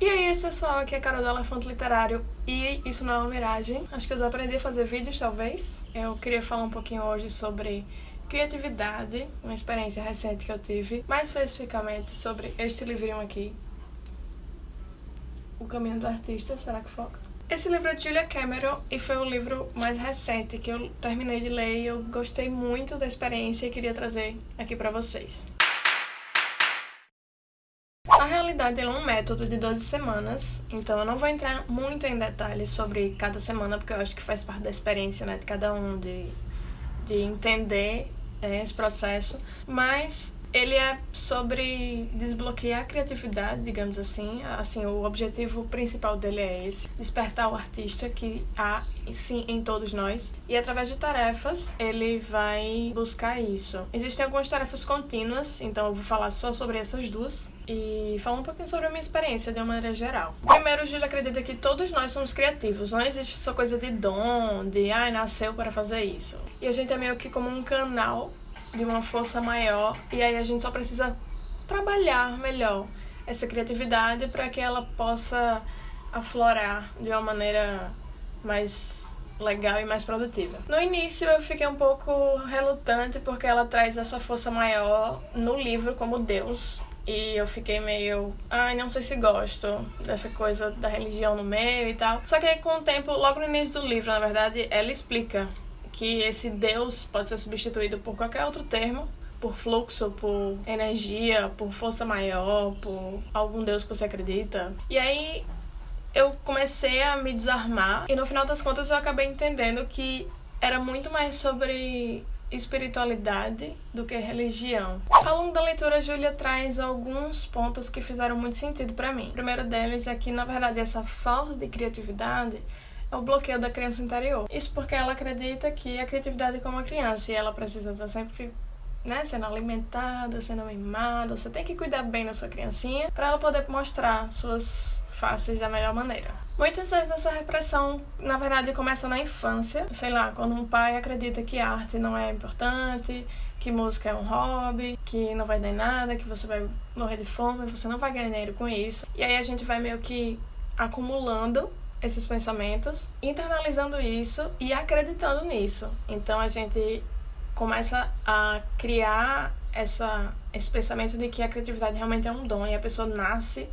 E aí, pessoal, aqui é a Carol do Elefante Literário e isso não é uma miragem. Acho que eu aprendi a fazer vídeos, talvez. Eu queria falar um pouquinho hoje sobre criatividade, uma experiência recente que eu tive, mais especificamente sobre este livrinho aqui, O Caminho do Artista, será que foca? Esse livro é de Julia Cameron e foi o livro mais recente que eu terminei de ler e eu gostei muito da experiência e queria trazer aqui pra vocês. Realidade, ele é um método de 12 semanas, então eu não vou entrar muito em detalhes sobre cada semana, porque eu acho que faz parte da experiência né, de cada um, de, de entender é, esse processo. Mas ele é sobre desbloquear a criatividade, digamos assim. Assim, o objetivo principal dele é esse: despertar o artista que há sim em todos nós. E através de tarefas, ele vai buscar isso. Existem algumas tarefas contínuas, então eu vou falar só sobre essas duas e falar um pouquinho sobre a minha experiência de uma maneira geral. Primeiro, o Júlio acredita que todos nós somos criativos. Não existe só coisa de dom, de ai, ah, nasceu para fazer isso. E a gente é meio que como um canal de uma força maior e aí a gente só precisa trabalhar melhor essa criatividade para que ela possa aflorar de uma maneira mais legal e mais produtiva. No início eu fiquei um pouco relutante porque ela traz essa força maior no livro como Deus. E eu fiquei meio, ai, não sei se gosto dessa coisa da religião no meio e tal. Só que aí com o tempo, logo no início do livro, na verdade, ela explica que esse Deus pode ser substituído por qualquer outro termo, por fluxo, por energia, por força maior, por algum Deus que você acredita. E aí eu comecei a me desarmar e no final das contas eu acabei entendendo que era muito mais sobre espiritualidade do que religião. Longo da leitura, a Júlia traz alguns pontos que fizeram muito sentido para mim. O primeiro deles é que, na verdade, essa falta de criatividade o bloqueio da criança interior. Isso porque ela acredita que a criatividade é como uma criança e ela precisa estar sempre né, sendo alimentada, sendo mimada. Você tem que cuidar bem da sua criancinha para ela poder mostrar suas faces da melhor maneira. Muitas vezes essa repressão, na verdade, começa na infância. Sei lá, quando um pai acredita que arte não é importante, que música é um hobby, que não vai dar nada, que você vai morrer de fome, você não vai ganhar dinheiro com isso. E aí a gente vai meio que acumulando esses pensamentos, internalizando isso e acreditando nisso. Então a gente começa a criar essa, esse pensamento de que a criatividade realmente é um dom e a pessoa nasce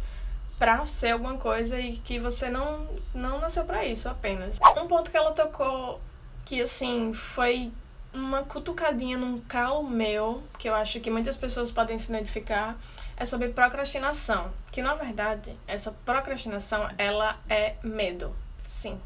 para ser alguma coisa e que você não, não nasceu para isso apenas. Um ponto que ela tocou que assim foi uma cutucadinha num calo meu, que eu acho que muitas pessoas podem se identificar, é sobre procrastinação. Que na verdade, essa procrastinação ela é medo. Sim.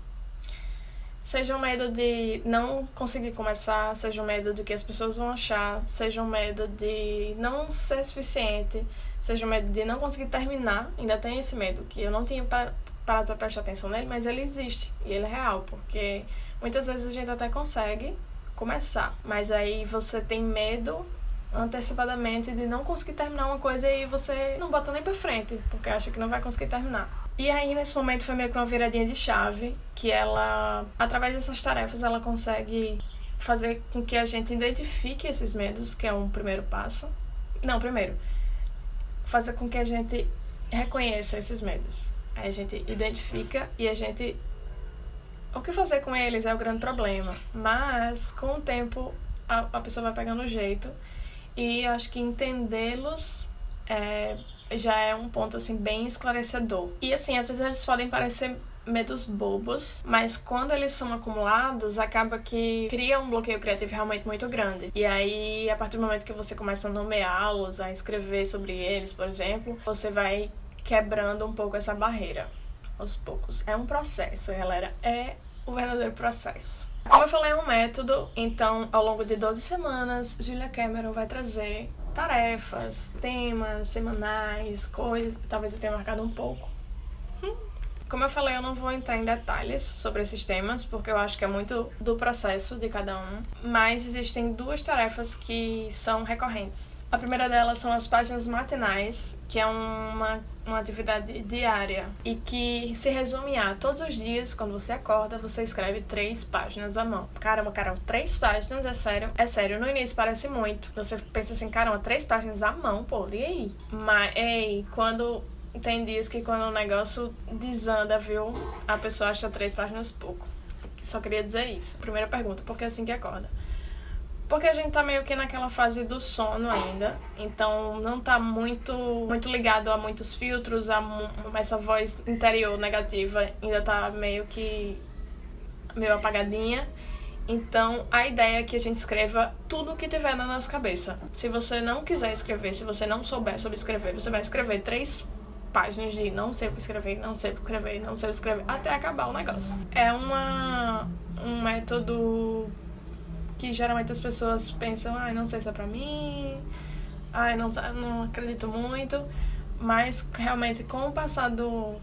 Seja o um medo de não conseguir começar, seja o um medo do que as pessoas vão achar, seja o um medo de não ser suficiente, seja o medo de não conseguir terminar. Ainda tem esse medo, que eu não tinha parado para prestar atenção nele, mas ele existe e ele é real, porque muitas vezes a gente até consegue começar, mas aí você tem medo antecipadamente de não conseguir terminar uma coisa e você não bota nem pra frente, porque acha que não vai conseguir terminar. E aí, nesse momento, foi meio que uma viradinha de chave, que ela, através dessas tarefas, ela consegue fazer com que a gente identifique esses medos, que é um primeiro passo. Não, primeiro, fazer com que a gente reconheça esses medos. Aí a gente identifica e a gente o que fazer com eles é o grande problema. Mas, com o tempo, a, a pessoa vai pegando o jeito. E acho que entendê-los é, já é um ponto, assim, bem esclarecedor. E, assim, às vezes eles podem parecer medos bobos, mas quando eles são acumulados, acaba que cria um bloqueio criativo realmente muito grande. E aí, a partir do momento que você começa a nomeá-los, a escrever sobre eles, por exemplo, você vai quebrando um pouco essa barreira aos poucos. É um processo, galera. É o verdadeiro processo. Como eu falei, é um método, então ao longo de 12 semanas, Julia Cameron vai trazer tarefas, temas semanais, coisas. Talvez eu tenha marcado um pouco. Hum. Como eu falei, eu não vou entrar em detalhes sobre esses temas, porque eu acho que é muito do processo de cada um. Mas existem duas tarefas que são recorrentes. A primeira delas são as páginas matinais, que é uma, uma atividade diária e que se resume a todos os dias, quando você acorda, você escreve três páginas à mão. Caramba, Carol, três páginas, é sério? É sério, no início parece muito. Você pensa assim, caramba, três páginas à mão, pô, e aí? Mas, ei, quando tem dias que quando o negócio desanda, viu? A pessoa acha três páginas pouco. Só queria dizer isso. Primeira pergunta, por que assim que acorda? Porque a gente tá meio que naquela fase do sono ainda, então não tá muito muito ligado a muitos filtros, a essa voz interior negativa ainda tá meio que meio apagadinha. Então, a ideia é que a gente escreva tudo o que tiver na nossa cabeça. Se você não quiser escrever, se você não souber sobre escrever, você vai escrever três páginas de não sei o que escrever, não sei o que escrever, não sei o que escrever, até acabar o negócio. É uma, um método que geralmente as pessoas pensam, ai, ah, não sei se é pra mim, ai, não, não acredito muito, mas realmente com o passar do,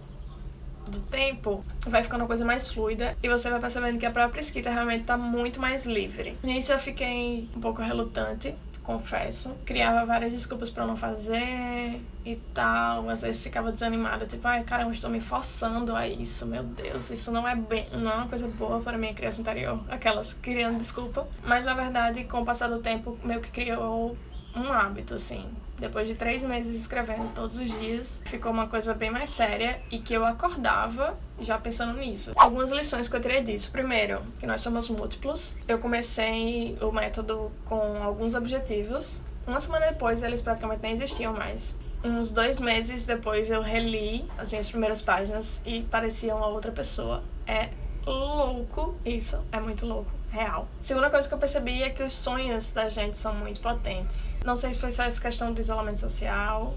do tempo, vai ficando uma coisa mais fluida e você vai percebendo que a própria escrita realmente tá muito mais livre. Nisso eu fiquei um pouco relutante, confesso. Criava várias desculpas para não fazer e tal. Às vezes ficava desanimada, tipo, ai caramba, estou me forçando a isso, meu Deus, isso não é bem, não é uma coisa boa para minha criança interior. Aquelas criando desculpa. Mas na verdade, com o passar do tempo, meio que criou um hábito, assim. Depois de três meses escrevendo todos os dias, ficou uma coisa bem mais séria e que eu acordava já pensando nisso. Algumas lições que eu tirei disso. Primeiro, que nós somos múltiplos. Eu comecei o método com alguns objetivos. Uma semana depois, eles praticamente nem existiam mais. Uns dois meses depois, eu reli as minhas primeiras páginas e parecia uma outra pessoa. É louco isso, é muito louco real. Segunda coisa que eu percebi é que os sonhos da gente são muito potentes. Não sei se foi só essa questão do isolamento social,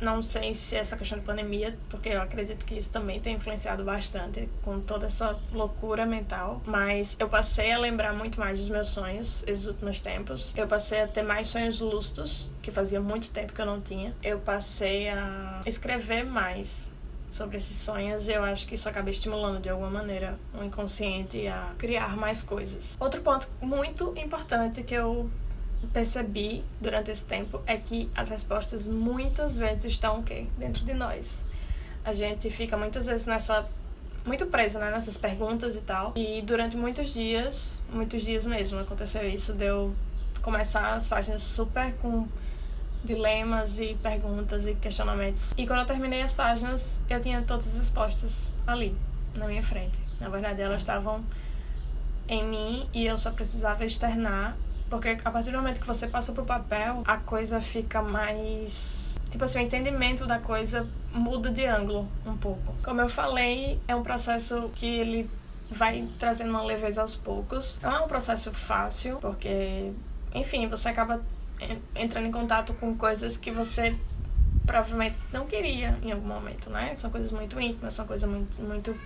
não sei se essa questão de pandemia, porque eu acredito que isso também tem influenciado bastante com toda essa loucura mental. Mas eu passei a lembrar muito mais dos meus sonhos esses últimos tempos. Eu passei a ter mais sonhos lustros, que fazia muito tempo que eu não tinha. Eu passei a escrever mais sobre esses sonhos, eu acho que isso acaba estimulando de alguma maneira o inconsciente a criar mais coisas. Outro ponto muito importante que eu percebi durante esse tempo é que as respostas muitas vezes estão o quê? Dentro de nós. A gente fica muitas vezes nessa muito preso, né, nessas perguntas e tal. E durante muitos dias, muitos dias mesmo aconteceu isso, deu começar as páginas super com dilemas e perguntas e questionamentos. E quando eu terminei as páginas, eu tinha todas as respostas ali, na minha frente. Na verdade, elas estavam em mim e eu só precisava externar, porque a partir do momento que você passa pro papel, a coisa fica mais. Tipo assim, o entendimento da coisa muda de ângulo um pouco. Como eu falei, é um processo que ele vai trazendo uma leveza aos poucos. Não é um processo fácil, porque, enfim, você acaba entrando em contato com coisas que você provavelmente não queria em algum momento, né? São coisas muito íntimas, são coisas muito, muito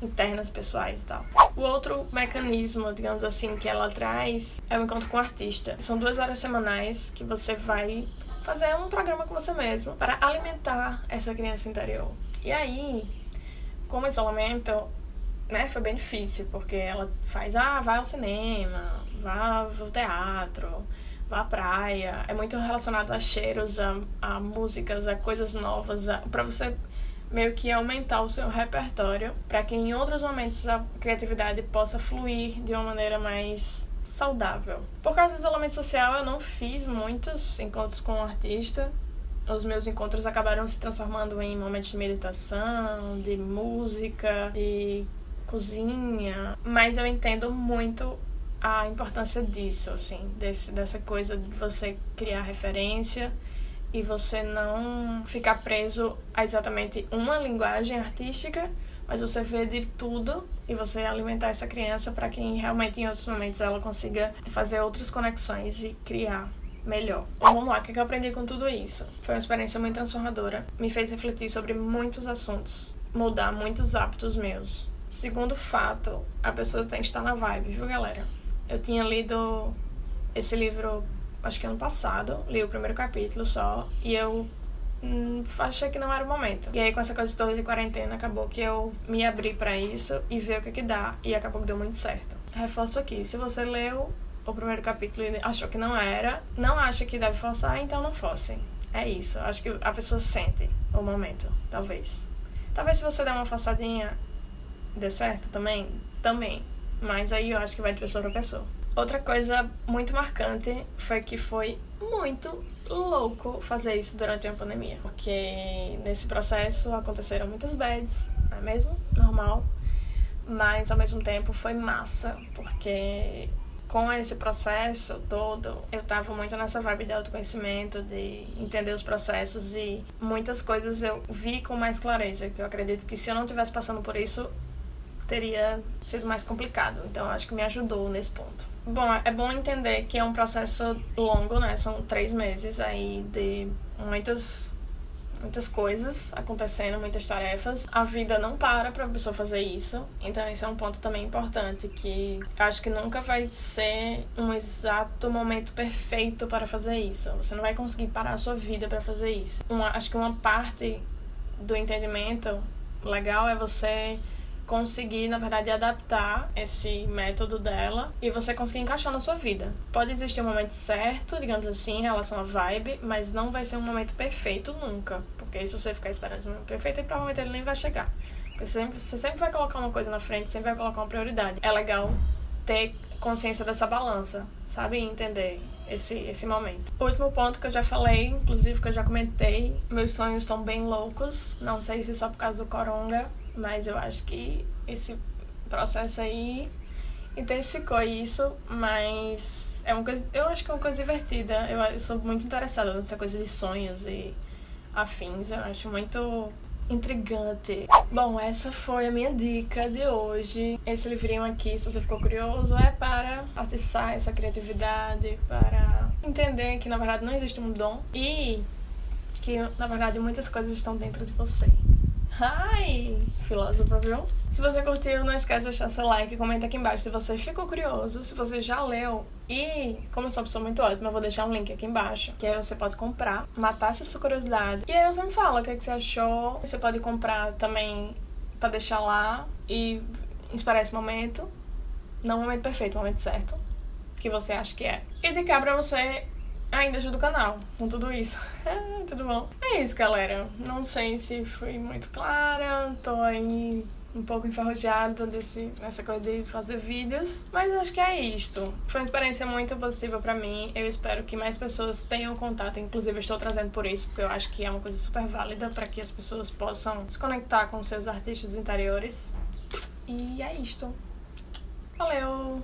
internas, pessoais e tal. O outro mecanismo, digamos assim, que ela traz é o encontro com o artista. São duas horas semanais que você vai fazer um programa com você mesmo para alimentar essa criança interior. E aí, com o isolamento, né, foi bem difícil, porque ela faz, ah, vai ao cinema, vá ao teatro, à praia. É muito relacionado a cheiros, a, a músicas, a coisas novas, para você meio que aumentar o seu repertório, para que em outros momentos a criatividade possa fluir de uma maneira mais saudável. Por causa do isolamento social, eu não fiz muitos encontros com o um artista. Os meus encontros acabaram se transformando em momentos de meditação, de música, de cozinha, mas eu entendo muito a importância disso, assim, desse, dessa coisa de você criar referência e você não ficar preso a exatamente uma linguagem artística, mas você vê de tudo e você alimentar essa criança para que realmente em outros momentos ela consiga fazer outras conexões e criar melhor. Então, vamos lá, o que eu aprendi com tudo isso? Foi uma experiência muito transformadora, me fez refletir sobre muitos assuntos, mudar muitos hábitos meus. Segundo fato, a pessoa tem que estar na vibe, viu, galera? Eu tinha lido esse livro, acho que ano passado, li o primeiro capítulo só, e eu hum, achei que não era o momento. E aí, com essa coisa toda de quarentena, acabou que eu me abri para isso e ver o que que dá, e acabou que deu muito certo. Reforço aqui, se você leu o primeiro capítulo e achou que não era, não acha que deve forçar, então não force. É isso, acho que a pessoa sente o momento, talvez. Talvez se você der uma forçadinha, dê certo também, também. Mas aí eu acho que vai de pessoa pra pessoa. Outra coisa muito marcante foi que foi muito louco fazer isso durante uma pandemia. Porque nesse processo aconteceram muitas bads, não é mesmo? Normal. Mas ao mesmo tempo foi massa, porque com esse processo todo, eu tava muito nessa vibe de autoconhecimento, de entender os processos e muitas coisas eu vi com mais clareza, que eu acredito que se eu não tivesse passando por isso, teria sido mais complicado. Então acho que me ajudou nesse ponto. Bom, é bom entender que é um processo longo, né? São três meses aí de muitas muitas coisas acontecendo, muitas tarefas. A vida não para para a pessoa fazer isso. Então esse é um ponto também importante que acho que nunca vai ser um exato momento perfeito para fazer isso. Você não vai conseguir parar a sua vida para fazer isso. Uma, acho que uma parte do entendimento legal é você conseguir, na verdade, adaptar esse método dela e você conseguir encaixar na sua vida. Pode existir um momento certo, digamos assim, em relação à vibe, mas não vai ser um momento perfeito nunca. Porque se você ficar esperando esse momento perfeito, provavelmente ele nem vai chegar. Porque você sempre, você sempre vai colocar uma coisa na frente, sempre vai colocar uma prioridade. É legal ter consciência dessa balança, sabe? E entender esse, esse momento. O último ponto que eu já falei, inclusive que eu já comentei, meus sonhos estão bem loucos. Não sei se só por causa do coronga, mas eu acho que esse processo aí intensificou isso, mas é uma coisa, eu acho que é uma coisa divertida. Eu, eu sou muito interessada nessa coisa de sonhos e afins, eu acho muito intrigante. Bom, essa foi a minha dica de hoje. Esse livrinho aqui, se você ficou curioso, é para atiçar essa criatividade, para entender que na verdade não existe um dom e que na verdade muitas coisas estão dentro de você. Ai, filósofa, viu? Se você curtiu, não esquece de deixar seu like, comenta aqui embaixo se você ficou curioso, se você já leu. E, como eu sou uma pessoa muito ótima, eu vou deixar um link aqui embaixo, que aí você pode comprar, matar essa sua curiosidade. E aí você me fala o que, é que você achou. Você pode comprar também para deixar lá e esperar esse momento. Não o momento perfeito, o momento certo. Que você acha que é. E de cá pra você ainda ajuda o canal com tudo isso. tudo bom? É isso, galera. Não sei se fui muito clara, tô aí um pouco enferrujada desse, nessa coisa de fazer vídeos, mas acho que é isto. Foi uma experiência muito positiva para mim. Eu espero que mais pessoas tenham contato, inclusive eu estou trazendo por isso, porque eu acho que é uma coisa super válida para que as pessoas possam se conectar com seus artistas interiores. E é isto. Valeu!